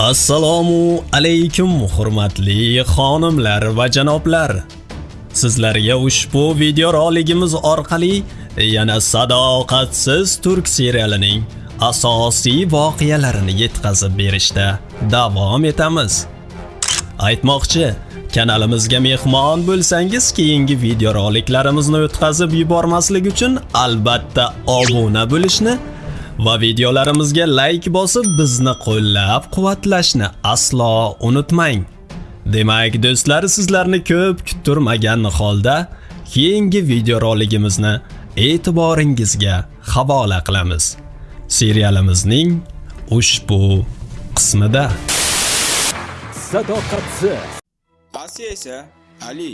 Assalomu alaykum hurmatli xonimlar va janoblar. Sizlarga ushbu video roligimiz orqali yana Sadoqatsiz turk serialining asosiy voqealarini yetkazib berishda davom etamiz. Aytmoqchi, kanalimizga mehmon bo'lsangiz, keyingi video roliklarimizni o'tkazib yubormaslik uchun albatta obuna bo'lishni va videolarimizga like bosib bizni qo'llab-quvvatlashni aslo unutmang. Demak, do'stlar, sizlarni ko'p kuttirmagan holda keyingi video roligimizni e'tiboringizga havola qilamiz. Serialimizning ushbu qismida sadoqatsiz Asiya esa Ali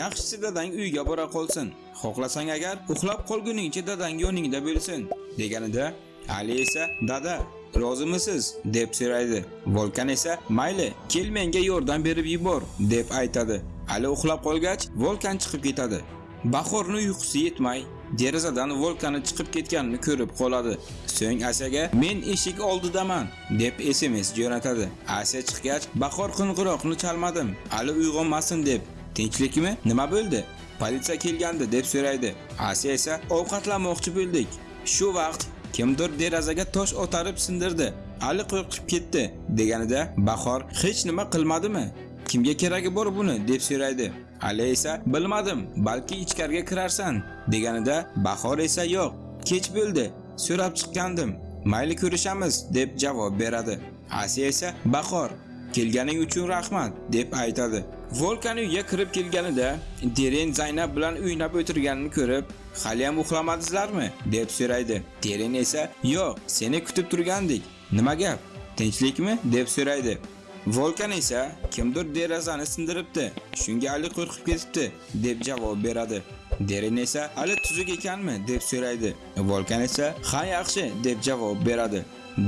yaxshisi dadang uyga bora qolsin. Xohlasang agar uxlab qolguningcha dadang yoningda bo'lsin deganida Ali esa dada rozimisiz deb so'raydi. Volkan esa mayli kel menga yordam berib yubor deb aytadi. Ali uxlab qolgach Volkan chiqib ketadi. Bahorni uyqusi yetmay derazadan Volkanni chiqib ketganini ko'rib qoladi. So'ng asaga men eshik oldidaman deb SMS jo'natadi. asa chiqgach Bahor qo'ng'iroqni chalmadim. Ali uyg'onmasin deb. Tinchlikmi? Nima bo'ldi? Politsiya kelgandi deb so'raydi. asa esa ovqatlanmoqchi bo'ldik. Shu vaqt kimdir derazaga tosh otarib sindirdi. Ali qo'rqib ketdi deganida Bahor hech nima qilmadimi? Kimga keragi bor buni deb so'raydi. Ali esa bilmadim, balki ichkariga kirarsan deganida Bahor esa yo'q, kech bo'ldi, so'rab chiqqandim. Mayli ko'rishamiz deb javob beradi. Asiya esa Bahor kelganing uchun rahmat deb aytadi. Volkan uyga kirib kelganida Deren Zaynab bilan o'ynab o'tirganini ko'rib, "Hali ham uxlamadingizlarmi?" deb so'raydi. Deren esa, "Yo'q, seni kutib turgandik. Nima gap? Tinchlikmi?" deb so'raydi. Volkan esa kimdir derazani sindiribdi. Shunga Ali qo'rqib ketibdi deb javob beradi. Deren esa Ali tuzuk ekanmi deb so'raydi. Volkan esa ha yaxshi deb javob beradi.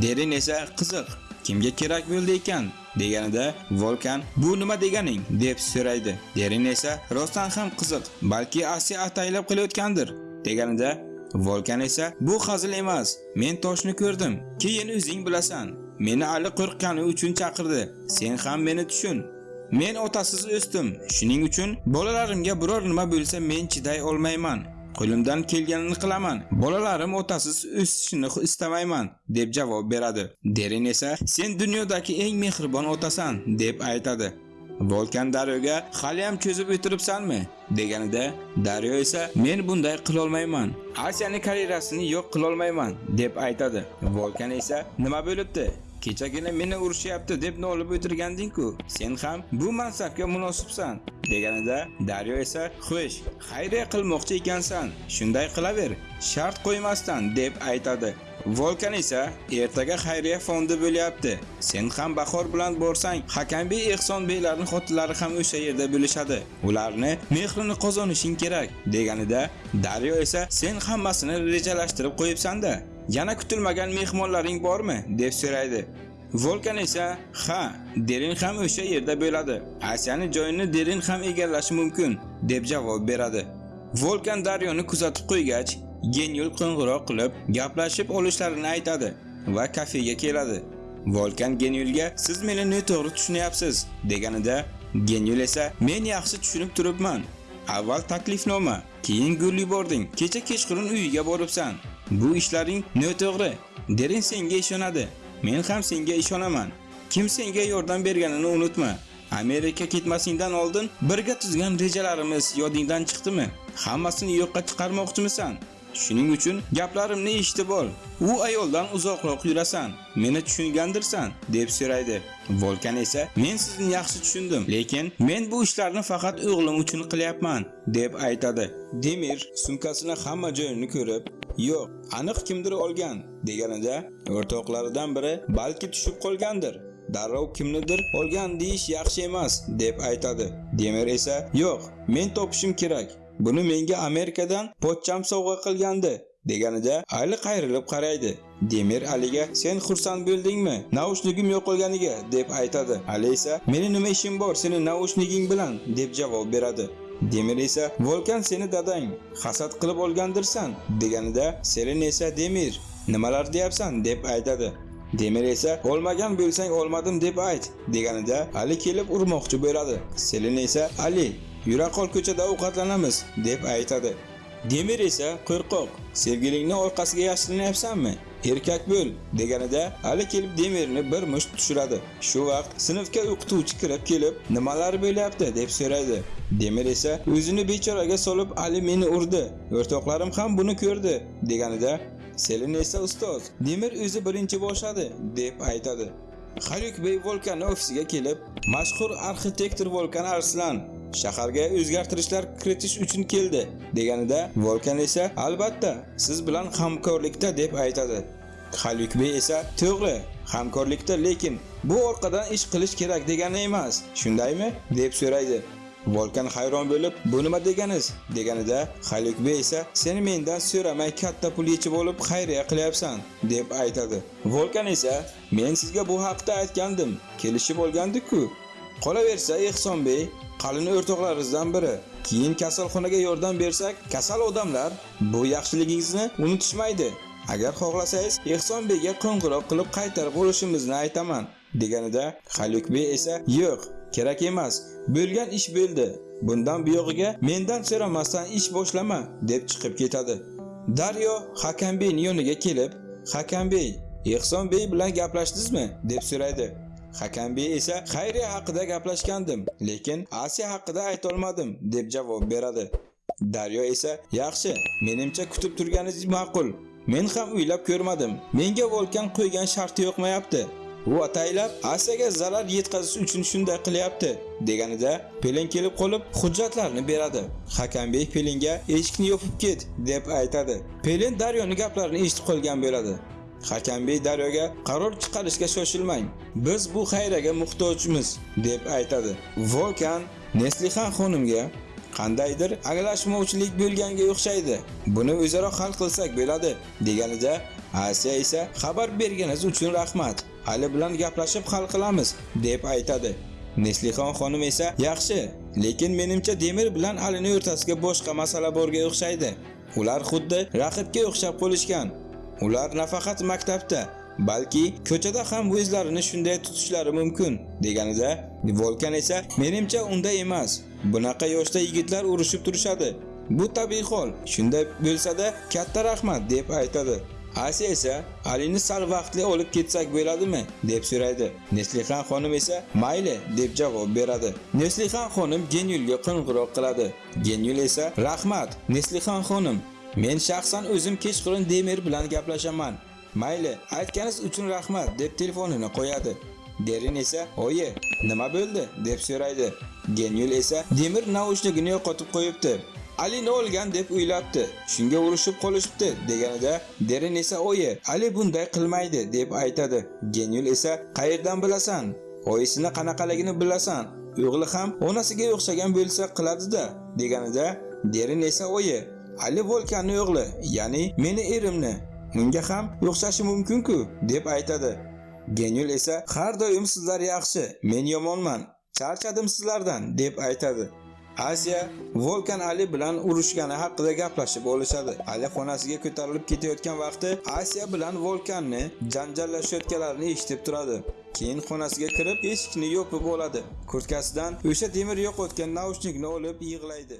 Deren esa qiziq kimga kerak bo'ldi ekan deganida Volkan bu nima deganing deb so'raydi. Derin esa rostdan ham qiziq, balki Asiya ataylab qilayotgandir deganida Volkan esa bu hazil emas, men toshni ko'rdim. Keyin o'zing bilasan. Meni Ali qo'rqqani uchun chaqirdi. Sen ham meni tushun. Men otasiz o'sdim. Shuning uchun bolalarimga biror nima bo'lsa men chiday olmayman. Qo'limdan kelganini qilaman. Bolalarim otasiz o'sishini istamayman deb javob beradi. Derin esa sen dunyodagi eng mehribon otasan deb aytadi. Volkan Daryoga hali ham cho'zib o'tiribsanmi deganida Daryo esa men bunday qila olmayman. Asiyani karyerasini yo'q qila olmayman deb aytadi. Volkan esa nima bo'libdi? Kechagina meni urishyapti deb nolib o'tirganding-ku. Sen ham bu mansabga munosibsan deganida Daryo esa "Xo'sh, xayriya qilmoqchi ekansan, shunday qilaver, shart qo'ymasdan" deb aytadi. Volkan esa ertaga xayriya fondi bo'lyapti. Sen ham Bahor bilan borsang, Hakambey Ehsonbeylarning xotinlari ham o'sha yerda bo'lishadi. Ularni mehrini qozonishing kerak deganida Daryo esa sen hammasini rejalashtirib qo'yibsan-da. Yana kutilmagan mehmonlaring bormi deb so'raydi. Volkan esa ha, Derin ham o'sha yerda bo'ladi. Asiyani joyini Derin ham egallashi mumkin deb javob beradi. Volkan Daryoni kuzatib qo'ygach, Genyul qo'ng'iroq qilib gaplashib olishlarini aytadi va kafega keladi. Volkan Genyulga siz meni noto'g'ri tushunyapsiz deganida Genyul esa men yaxshi tushunib turibman. Avval taklifnoma, keyin gul yubording. Kecha kechqurun uyiga boribsan. Bu ishlaring noto'g'ri. Derin senga ishonadi. Men ham senga ishonaman. Kim senga yordam berganini unutma. Amerika ketmasingdan oldin birga tuzgan rejalarimiz yodingdan chiqdimi? Hammasini yo'qqa chiqarmoqchimisan? Shuning uchun gaplarimni eshitib ol. U ayoldan uzoqroq yurasan. Meni tushungandirsan deb so'raydi. Volkan esa men sizni yaxshi tushundim, lekin men bu ishlarni faqat o'g'lim uchun qilyapman deb aytadi. Demir sumkasini hamma joyini ko'rib, yo'q, aniq kimdir olgan deganida o'rtoqlaridan biri balki tushib qolgandir. Darrov kimnidir olgan deyish yaxshi emas deb aytadi. Demir esa yo'q, men topishim kerak. Buni menga Amerikadan pochcham sovg'a qilgandi deganida Ali qayrilib qaraydi. Demir Aliga sen xursand bo'ldingmi? Naushligim yo'qolganiga deb aytadi. Ali esa meni nima ishim bor seni naushliging bilan deb javob beradi. Demir esa Volkan seni dadang hasad qilib olgandirsan deganida Selin esa Demir nimalar deyapsan deb aytadi. Demir esa olmagan bo'lsang olmadim deb ayt deganida Ali kelib urmoqchi bo'ladi. Selin esa Ali yura qol ko'chada ovqatlanamiz deb aytadi. Demir esa qo'rqoq, sevgilingni orqasiga yashirinyapsanmi? Erkak bo'l deganida Ali kelib Demirni bir musht tushiradi. Shu vaqt sinfga o'qituvchi kirib kelib, nimalar bo'lyapti deb so'raydi. Demir esa o'zini bechoraga solib Ali meni urdi. O'rtoqlarim ham buni ko'rdi deganida Selin esa ustoz, Demir o'zi birinchi boshladi deb aytadi. Haluk Bey Volkan ofisiga kelib, mashhur arxitektor Volkan Arslan shaharga o'zgartirishlar kiritish uchun keldi deganida Volkan esa albatta siz bilan hamkorlikda deb aytadi. Haluk esa to'g'ri, hamkorlikda lekin bu orqadan ish qilish kerak degani emas, shundaymi deb so'raydi. Volkan hayron bo'lib, "Bu nima deganiz?" deganida Haluk Bey esa "Seni mendan so'ramay katta pul yechib olib xayriya qilyapsan" deb aytadi. Volkan esa "Men sizga bu haqda aytgandim, kelishib olgandik-ku. Qolaversa Ehsonbey qalin o'rtoqlaringizdan biri. Keyin kasalxonaga yordam bersak, kasal odamlar bu yaxshiligingizni unutishmaydi. Agar xohlasangiz, Ehsonbeyga qo'ng'iroq qilib qaytarib olishimizni aytaman." deganida Halukbey esa "Yo'q, kerak emas. Bo'lgan ish bo'ldi. Bundan buyog'iga mendan so'ramasdan ish boshlama" deb chiqib ketadi. Daryo Hakam yoniga kelib, "Hakambey, Ehsonbey bilan gaplashdingizmi?" deb so'raydi. Hakambay esa xayriya haqida gaplashgandim, lekin Asiya haqida ayta olmadim deb javob beradi. Daryo esa "Yaxshi, menimcha kutib turganingiz ma'qul. Men ham uylab ko'rmadim. Menga Volkan qo'ygan sharti yo'qmayapti. U ataylab Asiyaga zarar yetkazish uchun shunday qilyapti deganida Pelin kelib qolib hujjatlarni beradi. Hakambek Pelinga eshikni yopib ket deb aytadi. Pelin Daryoning gaplarini eshitib qolgan bo'ladi. Hakambey Daryoga qaror chiqarishga shoshilmang. Biz bu xayraga muhtojmiz deb aytadi. Volkan Neslihan xonimga qandaydir aglashmovchilik bo'lganga o'xshaydi. Buni o'zaro hal qilsak bo'ladi deganida Asiya esa xabar berganingiz uchun rahmat. Hali bilan gaplashib hal qilamiz deb aytadi. Neslixon xonim esa yaxshi, lekin menimcha Demir bilan Alini o'rtasiga boshqa masala borga o'xshaydi. Ular xuddi raqibga o'xshab qolishgan. Ular nafaqat maktabda, balki ko'chada ham o'zlarini shunday tutishlari mumkin deganida Volkan esa menimcha unda emas. Bunaqa yoshda yigitlar urushib turishadi. Bu tabiiy hol. Shunday bo'lsa-da katta rahmat deb aytadi. Asiya esa Alini sal vaqtli olib ketsak bo'ladimi deb so'raydi. Neslihan xonim esa mayli deb javob beradi. Neslihan xonim Genyulga qo'ng'iroq qiladi. Genyul esa rahmat Neslihan xonim, men shaxsan o'zim kechqurun Demir bilan gaplashaman. Mayli, aytganingiz uchun rahmat deb telefonini qo'yadi. Derin esa "Oyi, nima bo'ldi?" deb so'raydi. Genyul esa Demir naushnikini yo'qotib qo'yibdi. Ali olgan deb o'ylabdi. Shunga urushib qolishibdi deganida Derin esa oyi, Ali bunday qilmaydi deb aytadi. Genyul esa qayerdan bilasan? Oyisini qanaqaligini bilasan? O'g'li ham onasiga o'xshagan bo'lsa qiladi-da deganida Derin esa oyi, Ali Volkanning o'g'li, ya'ni meni erimni. Unga ham o'xshashi mumkin-ku deb aytadi. Genyul esa har doim sizlar yaxshi, men yomonman. Charchadim sizlardan deb aytadi. Asiya Volkan Ali bilan urushgani haqida gaplashib olishadi. Ali xonasiga ko'tarilib ketayotgan vaqti Asiya bilan Volkanni janjallashayotganlarini eshitib turadi. Keyin xonasiga kirib, eshikni yopib oladi. Kurtkasidan o'sha temir yo'qotgan naushnikni olib yig'laydi.